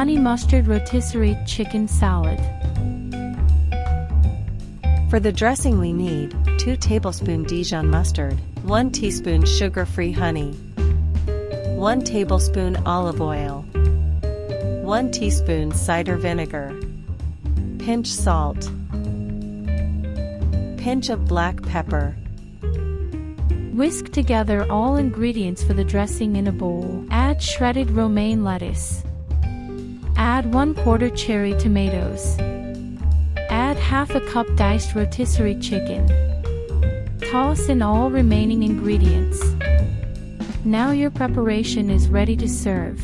Honey mustard rotisserie chicken salad. For the dressing we need 2 tablespoon Dijon mustard, 1 teaspoon sugar-free honey, 1 tablespoon olive oil, 1 teaspoon cider vinegar, pinch salt, pinch of black pepper. Whisk together all ingredients for the dressing in a bowl. Add shredded romaine lettuce. Add 1 quarter cherry tomatoes. Add half a cup diced rotisserie chicken. Toss in all remaining ingredients. Now your preparation is ready to serve.